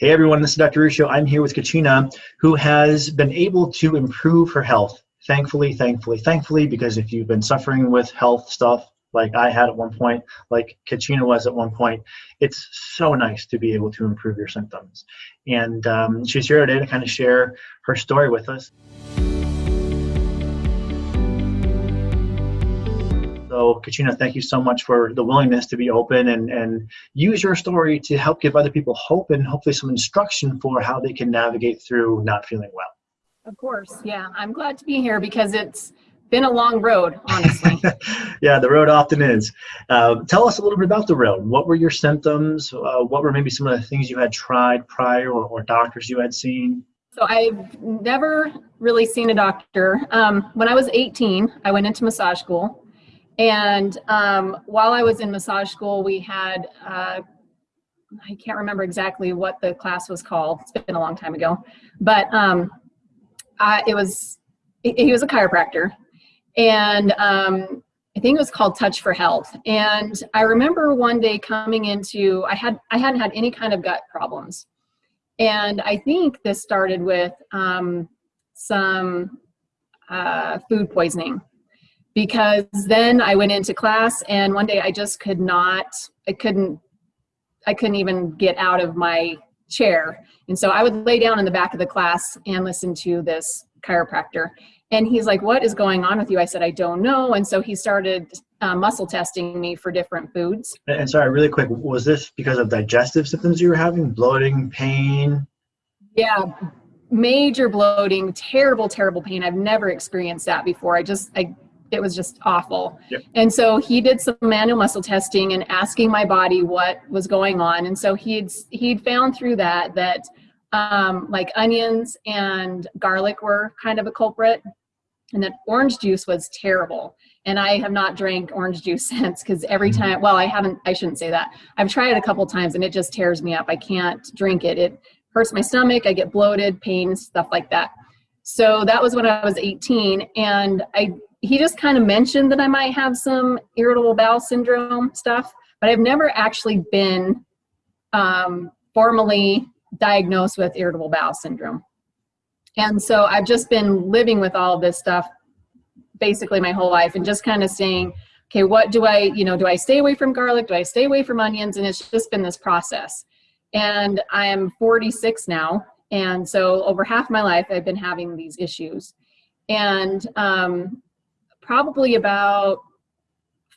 Hey everyone, this is Dr. Ruscio. I'm here with Kachina, who has been able to improve her health. Thankfully, thankfully, thankfully, because if you've been suffering with health stuff like I had at one point, like Kachina was at one point, it's so nice to be able to improve your symptoms. And um, she's here today to kind of share her story with us. So, Katrina, thank you so much for the willingness to be open and, and use your story to help give other people hope and hopefully some instruction for how they can navigate through not feeling well. Of course, yeah. I'm glad to be here because it's been a long road, honestly. yeah, the road often is. Uh, tell us a little bit about the road. What were your symptoms? Uh, what were maybe some of the things you had tried prior or, or doctors you had seen? So I've never really seen a doctor. Um, when I was 18, I went into massage school and um, while I was in massage school, we had, uh, I can't remember exactly what the class was called. It's been a long time ago, but um, I, it was, he was a chiropractor and um, I think it was called Touch for Health. And I remember one day coming into, I had, I hadn't had any kind of gut problems. And I think this started with um, some uh, food poisoning because then I went into class and one day I just could not, I couldn't, I couldn't even get out of my chair. And so I would lay down in the back of the class and listen to this chiropractor. And he's like, what is going on with you? I said, I don't know. And so he started uh, muscle testing me for different foods. And sorry, really quick, was this because of digestive symptoms you were having, bloating, pain? Yeah, major bloating, terrible, terrible pain. I've never experienced that before. I just, I it was just awful. Yep. And so he did some manual muscle testing and asking my body what was going on. And so he'd he'd found through that that um, like onions and garlic were kind of a culprit, and that orange juice was terrible. And I have not drank orange juice since because every mm-hmm. time, well, I haven't, I shouldn't say that. I've tried it a couple times and it just tears me up. I can't drink it. It hurts my stomach. I get bloated, pain, stuff like that. So that was when I was 18 and I he just kind of mentioned that I might have some irritable bowel syndrome stuff, but I've never actually been um, formally diagnosed with irritable bowel syndrome. And so I've just been living with all this stuff basically my whole life and just kind of saying, okay, what do I, you know, do I stay away from garlic? Do I stay away from onions? And it's just been this process. And I am 46 now. And so over half my life, I've been having these issues. And um, probably about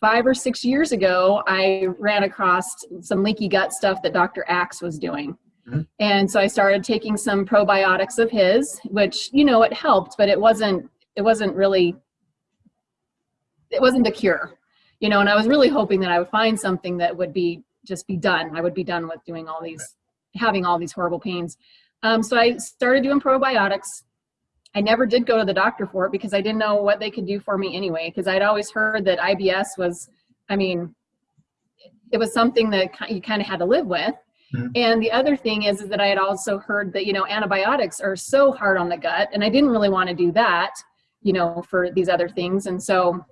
five or six years ago, I ran across some leaky gut stuff that Dr. Axe was doing. Mm -hmm. And so I started taking some probiotics of his, which, you know, it helped, but it wasn't, it wasn't really, it wasn't the cure, you know, and I was really hoping that I would find something that would be, just be done. I would be done with doing all these, having all these horrible pains. Um, so I started doing probiotics I never did go to the doctor for it because I didn't know what they could do for me anyway. Because I'd always heard that IBS was, I mean, it was something that you kind of had to live with. Mm-hmm. And the other thing is, is that I had also heard that, you know, antibiotics are so hard on the gut and I didn't really want to do that, you know, for these other things. And so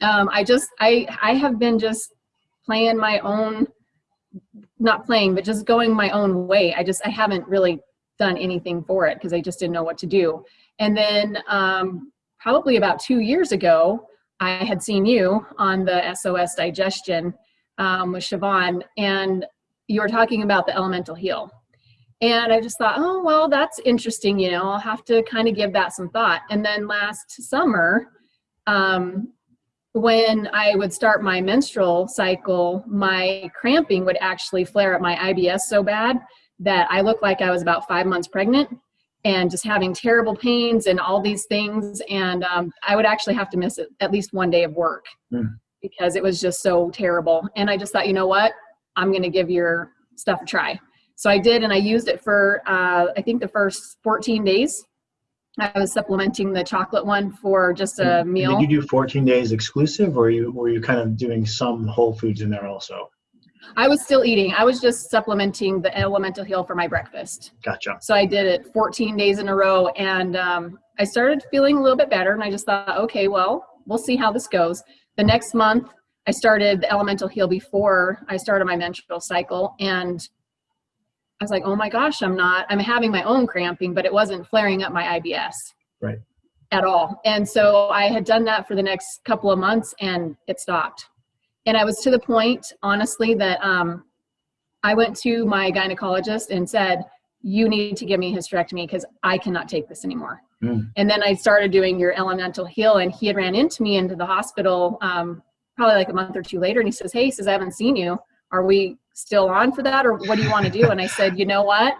um, I just, I, I have been just playing my own, not playing, but just going my own way. I just, I haven't really done anything for it because I just didn't know what to do. And then um, probably about two years ago, I had seen you on the SOS digestion um, with Siobhan, and you were talking about the elemental heal. And I just thought, oh, well, that's interesting. You know, I'll have to kind of give that some thought. And then last summer, um, when I would start my menstrual cycle, my cramping would actually flare up my IBS so bad that I looked like I was about five months pregnant and just having terrible pains and all these things. And um, I would actually have to miss at least one day of work mm. because it was just so terrible. And I just thought, you know what? I'm going to give your stuff a try. So I did, and I used it for, uh, I think the first 14 days. I was supplementing the chocolate one for just a and meal. Did you do 14 days exclusive, or you were you kind of doing some whole foods in there also? I was still eating. I was just supplementing the elemental heal for my breakfast. Gotcha. So I did it 14 days in a row and um, I started feeling a little bit better and I just thought, okay, well, we'll see how this goes. The next month, I started the elemental heal before I started my menstrual cycle and I was like, oh my gosh, I'm not, I'm having my own cramping, but it wasn't flaring up my IBS. Right. At all. And so I had done that for the next couple of months and it stopped. And I was to the point, honestly, that um, I went to my gynecologist and said, you need to give me a hysterectomy because I cannot take this anymore. Mm. And then I started doing your elemental heal and he had ran into me into the hospital um, probably like a month or two later and he says, hey, he says, I haven't seen you. Are we still on for that or what do you want to do? And I said, you know what?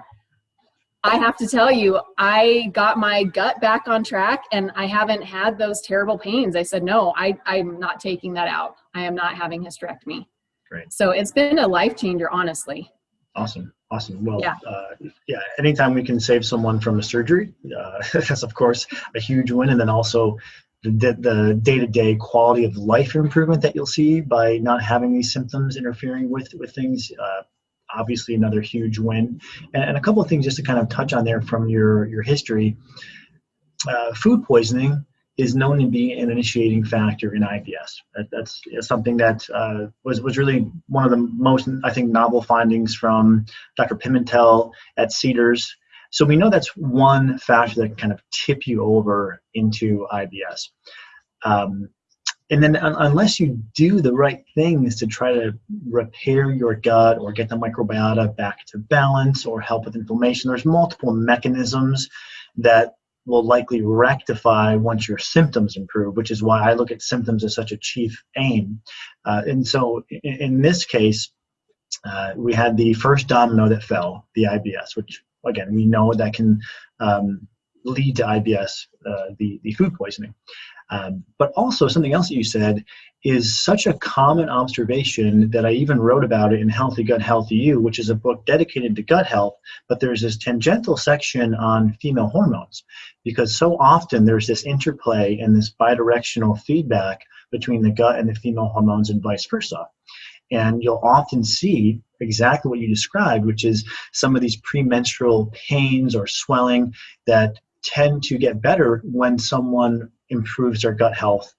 I have to tell you, I got my gut back on track and I haven't had those terrible pains. I said, no, I, I'm not taking that out. I am not having hysterectomy. Great. So it's been a life changer, honestly. Awesome. Awesome. Well, Yeah. uh, yeah, anytime we can save someone from a surgery, uh, that's of course a huge win. And then also the, the day-to-day quality of life improvement that you'll see by not having these symptoms interfering with, with things, uh, obviously another huge win. And, and a couple of things just to kind of touch on there from your, your history. Uh, food poisoning is known to be an initiating factor in IBS. That, that's something that uh, was, was really one of the most, I think, novel findings from Dr. Pimentel at Cedars. So we know that's one factor that can kind of tip you over into IBS. Um, and then un unless you do the right things to try to repair your gut or get the microbiota back to balance or help with inflammation, there's multiple mechanisms that will likely rectify once your symptoms improve, which is why I look at symptoms as such a chief aim. Uh, and so in, in this case, uh, we had the first domino that fell, the IBS, which again, we know that can um, lead to IBS, uh, the, the food poisoning. Um, but also something else that you said is such a common observation that I even wrote about it in Healthy Gut, Healthy You, which is a book dedicated to gut health, but there's this tangential section on female hormones because so often there's this interplay and this bidirectional feedback between the gut and the female hormones and vice versa. And you'll often see exactly what you described, which is some of these premenstrual pains or swelling that tend to get better when someone improves their gut health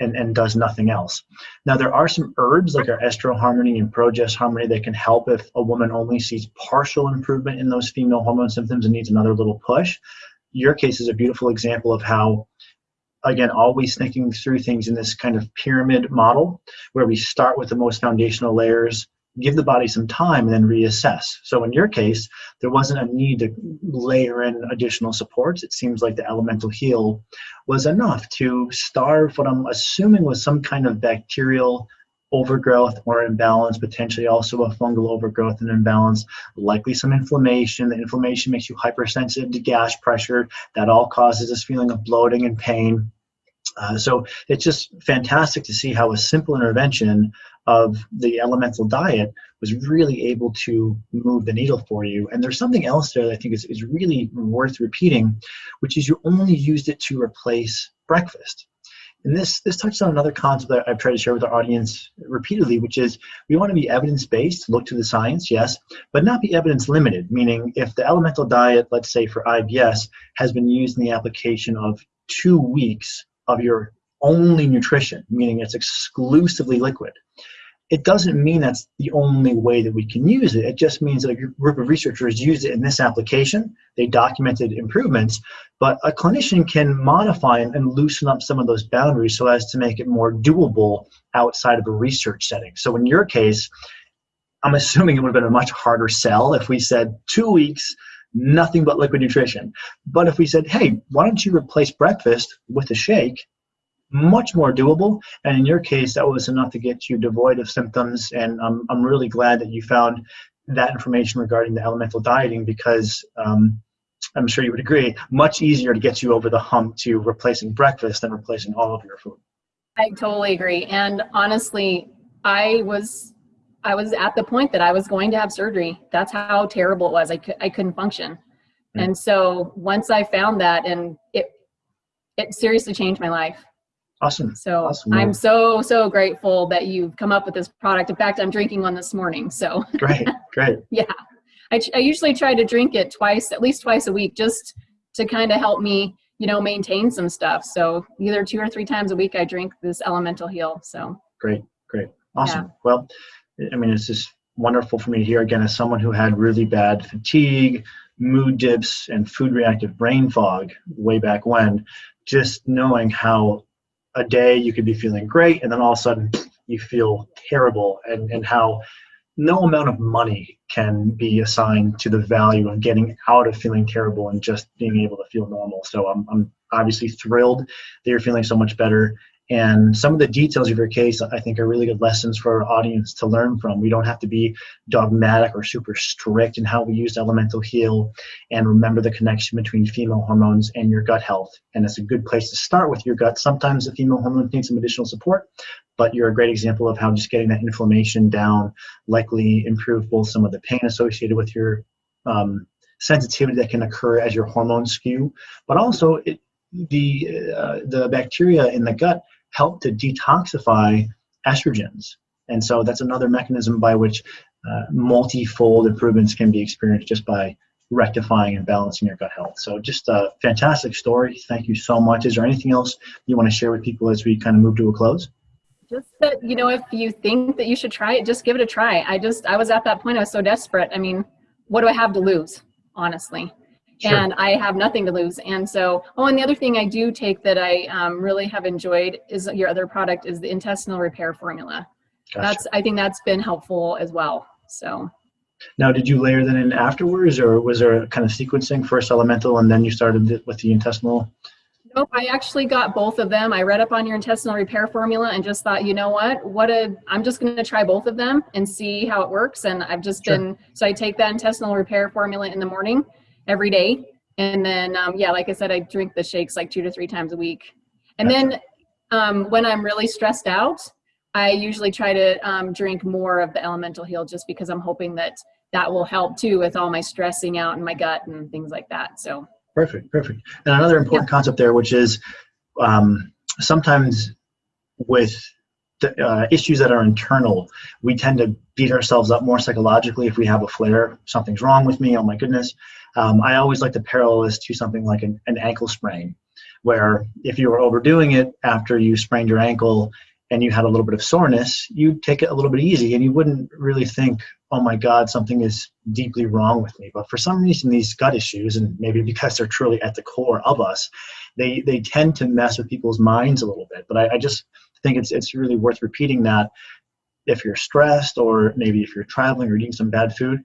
and, and does nothing else. Now, there are some herbs like our estro harmony and progest harmony that can help if a woman only sees partial improvement in those female hormone symptoms and needs another little push. Your case is a beautiful example of how, again, always thinking through things in this kind of pyramid model where we start with the most foundational layers, give the body some time and then reassess. So in your case, there wasn't a need to layer in additional supports. It seems like the elemental heal was enough to starve what I'm assuming was some kind of bacterial overgrowth or imbalance, potentially also a fungal overgrowth and imbalance, likely some inflammation. The inflammation makes you hypersensitive to gas pressure. That all causes this feeling of bloating and pain. Uh, so it's just fantastic to see how a simple intervention of the elemental diet was really able to move the needle for you. And there's something else there that I think is, is really worth repeating, which is you only used it to replace breakfast. And this, this touches on another concept that I've tried to share with our audience repeatedly, which is we want to be evidence-based, look to the science, yes, but not be evidence-limited, meaning if the elemental diet, let's say for IBS, has been used in the application of two weeks of your only nutrition, meaning it's exclusively liquid, it doesn't mean that's the only way that we can use it. It just means that a group of researchers used it in this application, they documented improvements, but a clinician can modify and loosen up some of those boundaries so as to make it more doable outside of a research setting. So in your case, I'm assuming it would have been a much harder sell if we said two weeks, nothing but liquid nutrition. But if we said, hey, why don't you replace breakfast with a shake, much more doable. And in your case, that was enough to get you devoid of symptoms. And I'm, I'm really glad that you found that information regarding the elemental dieting because um, I'm sure you would agree, much easier to get you over the hump to replacing breakfast than replacing all of your food. I totally agree. And honestly, I was I was at the point that I was going to have surgery. That's how terrible it was. I, could, I couldn't function. Right. And so once I found that and it it seriously changed my life. Awesome. So Awesome. I'm so, so grateful that you've come up with this product. In fact, I'm drinking one this morning. So Great, great. yeah, I, I usually try to drink it twice, at least twice a week, just to kind of help me, you know, maintain some stuff. So either two or three times a week, I drink this elemental heal. So Great, great. Awesome. Well, I mean, it's just wonderful for me to hear again as someone who had really bad fatigue, mood dips, and food reactive brain fog way back when. Just knowing how a day you could be feeling great and then all of a sudden you feel terrible, and, and how no amount of money can be assigned to the value of getting out of feeling terrible and just being able to feel normal. So I'm, I'm obviously thrilled that you're feeling so much better. And some of the details of your case, I think, are really good lessons for our audience to learn from. We don't have to be dogmatic or super strict in how we use Elemental Heal and remember the connection between female hormones and your gut health. And it's a good place to start with your gut. Sometimes the female hormones need some additional support, but you're a great example of how just getting that inflammation down likely improve both some of the pain associated with your um, sensitivity that can occur as your hormones skew, but also it, the uh, the bacteria in the gut help to detoxify estrogens. And so that's another mechanism by which uh, multifold improvements can be experienced just by rectifying and balancing your gut health. So just a fantastic story. Thank you so much. Is there anything else you want to share with people as we kind of move to a close? Just that, you know, if you think that you should try it, just give it a try. I just, I was at that point, I was so desperate. I mean, what do I have to lose, honestly? Sure. and I have nothing to lose. And so, oh, and the other thing I do take that I um, really have enjoyed is your other product is the intestinal repair formula. Gotcha. That's I think that's been helpful as well. So. Now, did you layer that in afterwards, or was there a kind of sequencing first elemental and then you started with the intestinal? Nope, I actually got both of them. I read up on your intestinal repair formula and just thought, you know what, what a, I'm just going to try both of them and see how it works. And I've just sure. been, so I take that intestinal repair formula in the morning every day. And then, um, yeah, like I said, I drink the shakes like two to three times a week. And then um, when I'm really stressed out, I usually try to um, drink more of the elemental heal just because I'm hoping that that will help too with all my stressing out in my gut and things like that. So perfect, perfect. And another important yeah. concept there, which is um, sometimes with uh, issues that are internal, we tend to beat ourselves up more psychologically if we have a flare. Something's wrong with me. Oh my goodness. Um, I always like to parallel this to something like an, an ankle sprain, where if you were overdoing it after you sprained your ankle and you had a little bit of soreness, you'd take it a little bit easy and you wouldn't really think, oh my God, something is deeply wrong with me. But for some reason, these gut issues, and maybe because they're truly at the core of us, they, they tend to mess with people's minds a little bit. But I, I just think it's, it's really worth repeating that if you're stressed or maybe if you're traveling or eating some bad food,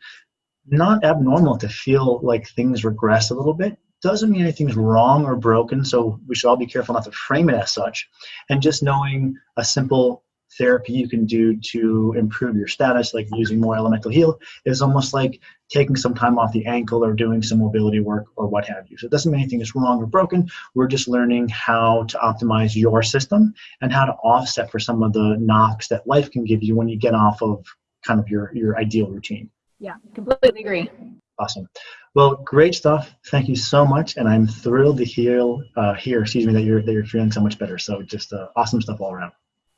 not abnormal to feel like things regress a little bit. Doesn't mean anything's wrong or broken, so we should all be careful not to frame it as such. And just knowing a simple therapy you can do to improve your status, like using more elemental heal, is almost like taking some time off the ankle or doing some mobility work or what have you. So it doesn't mean anything is wrong or broken. We're just learning how to optimize your system and how to offset for some of the knocks that life can give you when you get off of kind of your, your ideal routine. Yeah, completely agree. Awesome. Well, great stuff. Thank you so much, and I'm thrilled to hear uh, hear excuse me that you're that you're feeling so much better. So just uh, awesome stuff all around.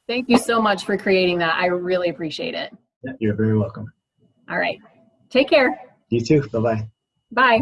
Thank you so much for creating that. I really appreciate it. Yeah, you're very welcome. All right. Take care. You too. Bye-bye. Bye.